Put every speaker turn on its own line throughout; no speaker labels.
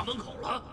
校门口了。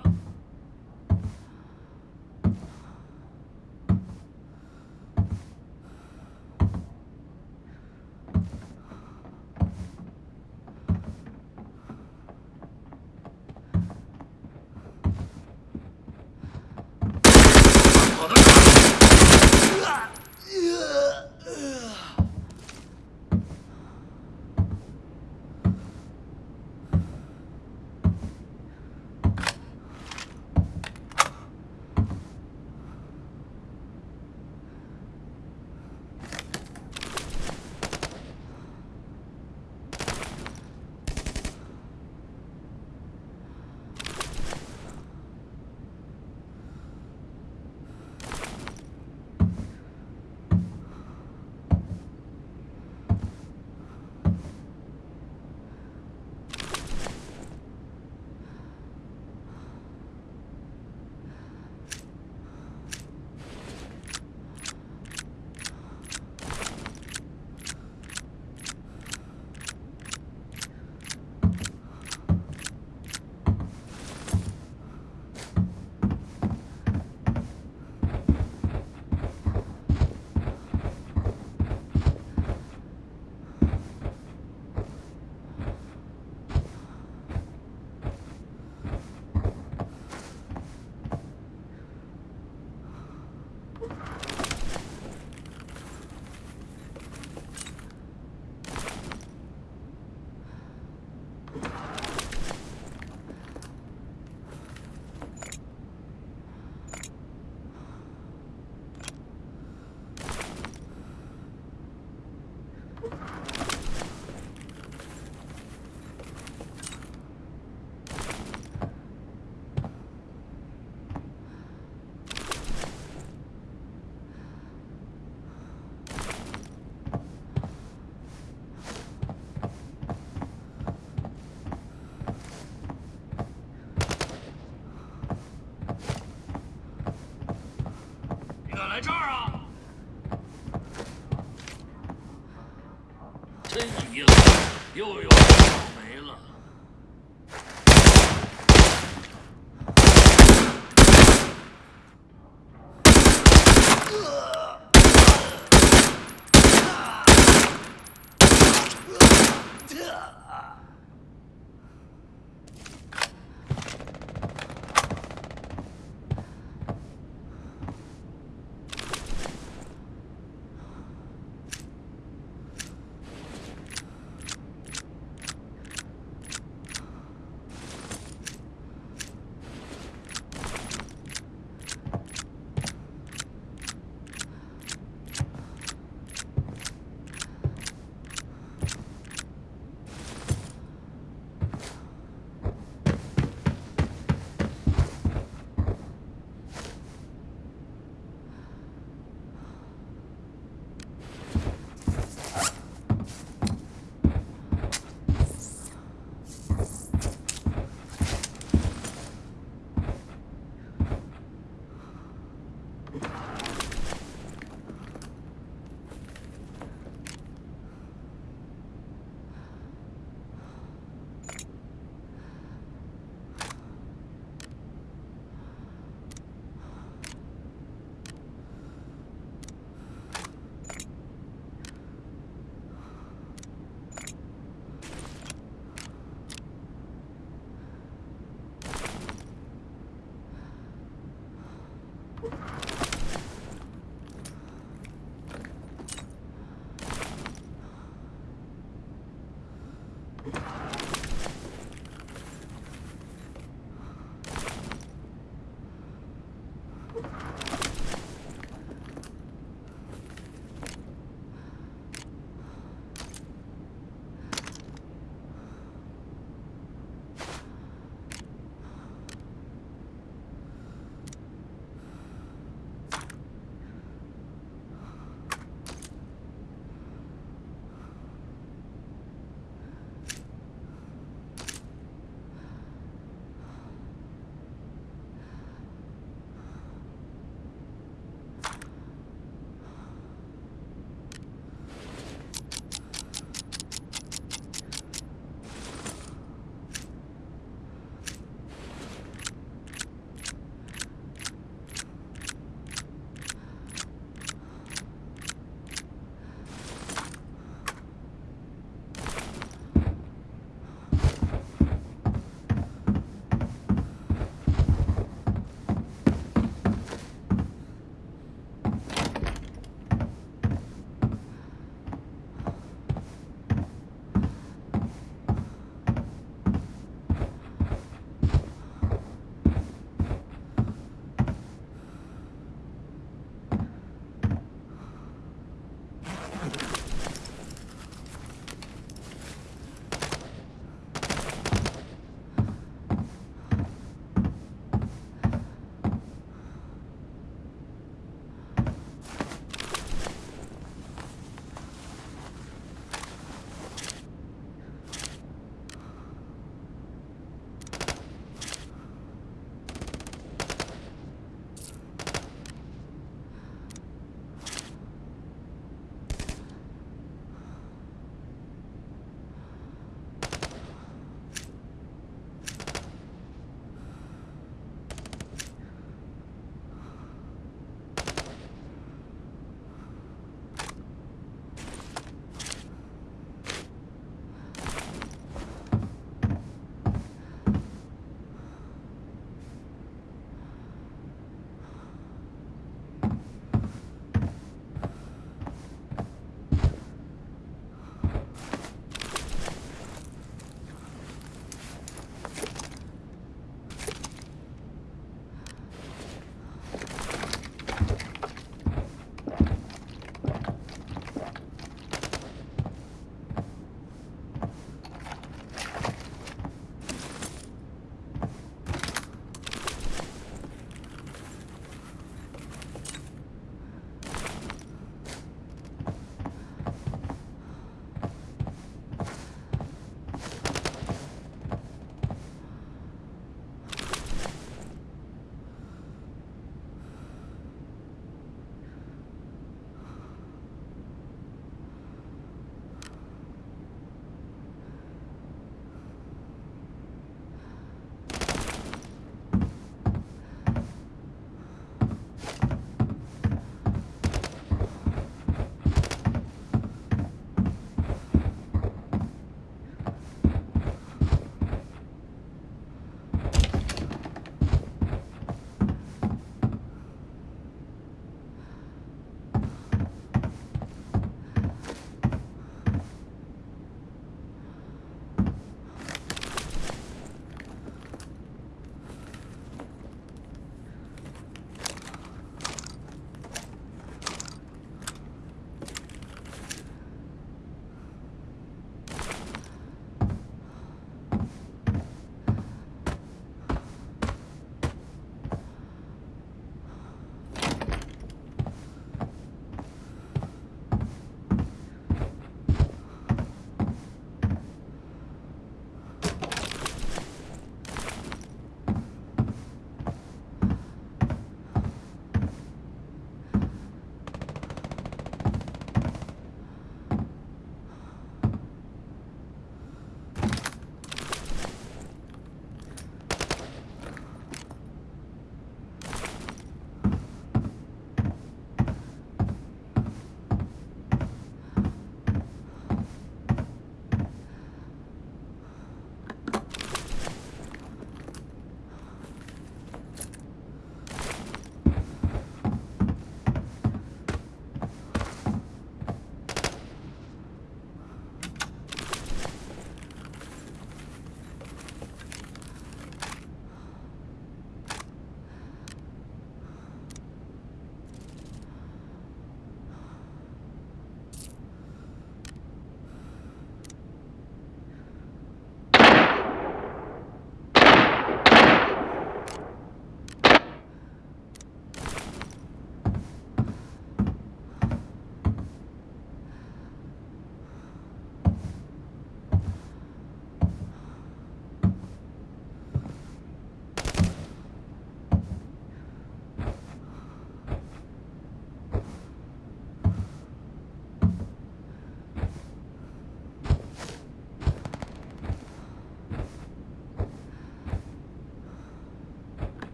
在这儿啊！真阴，又有没了。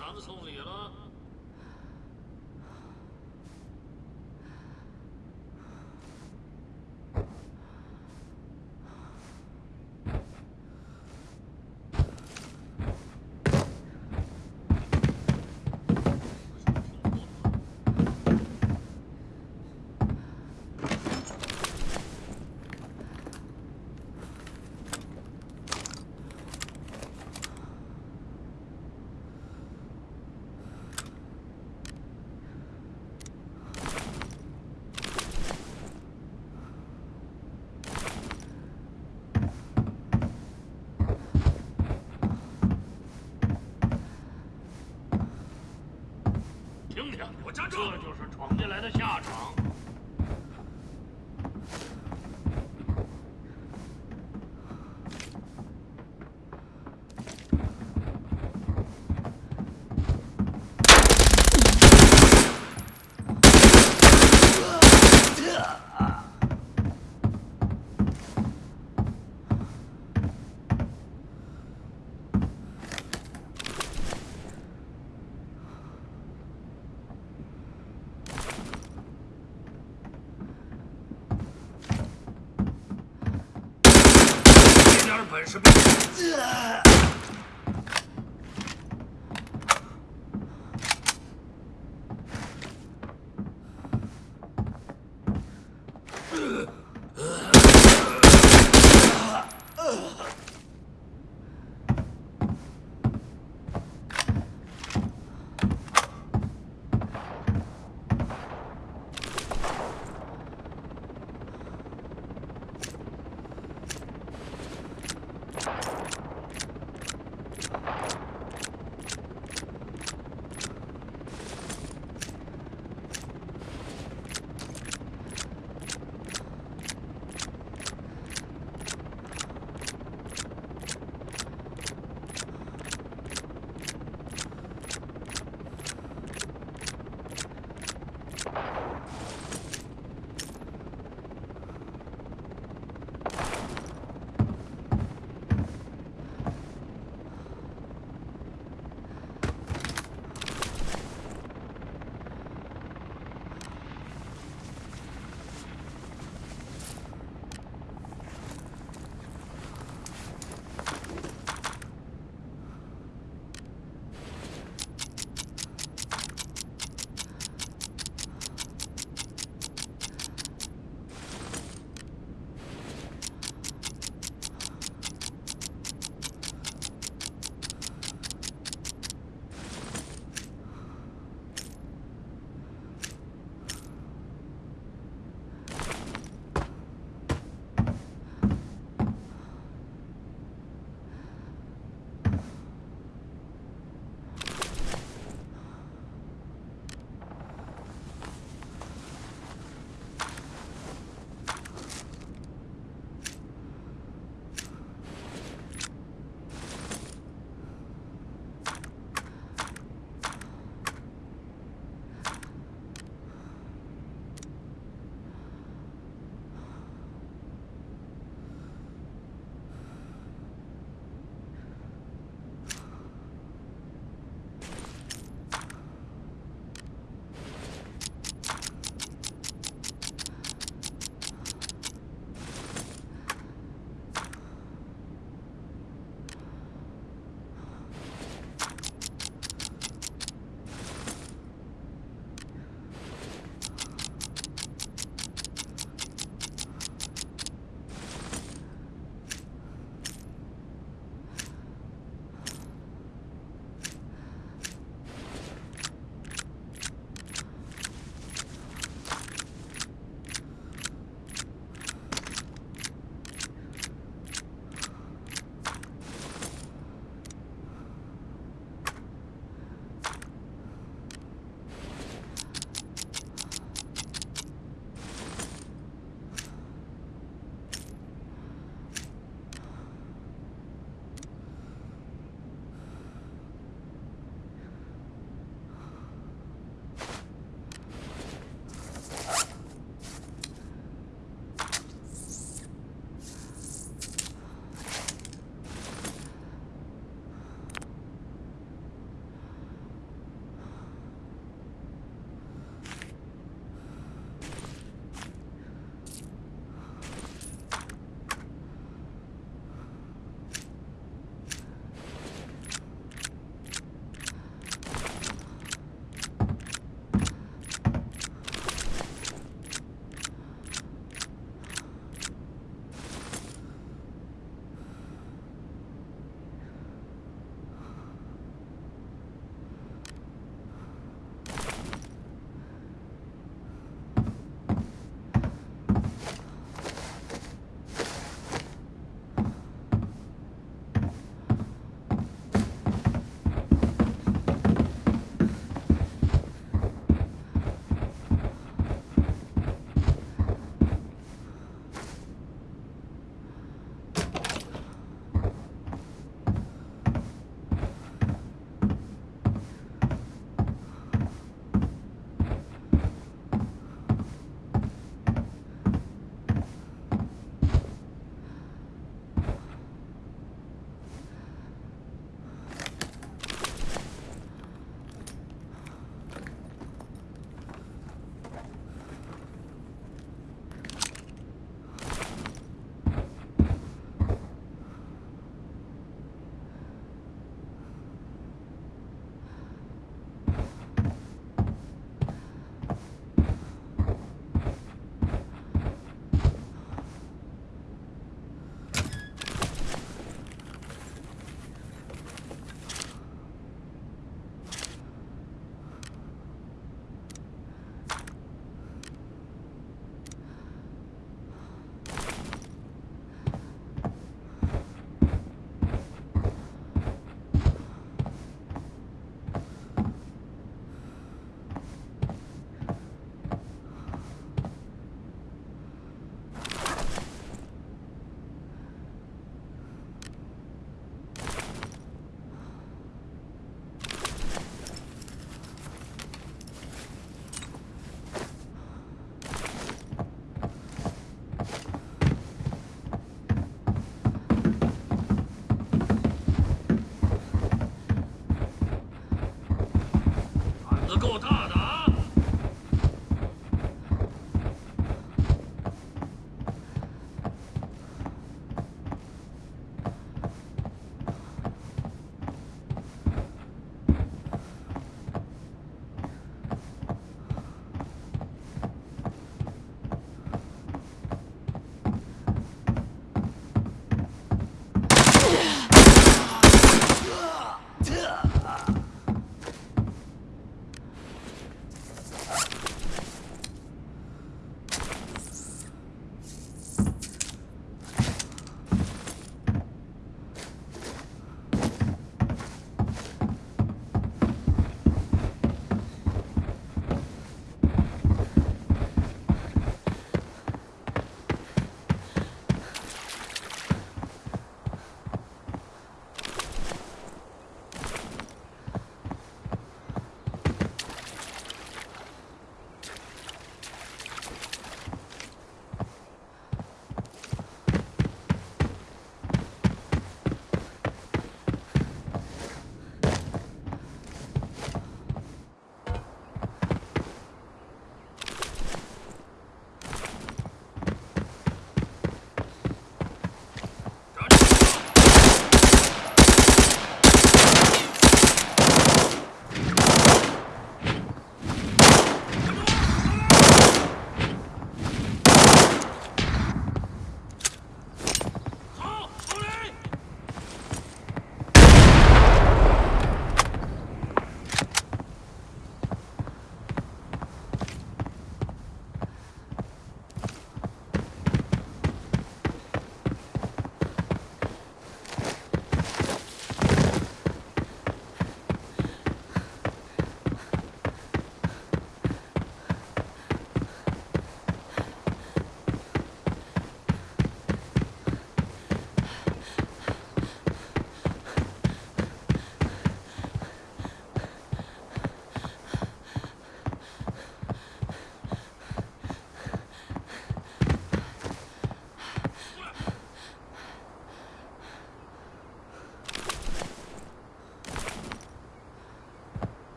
Hans Only 这就是闯进来的下场。本事别进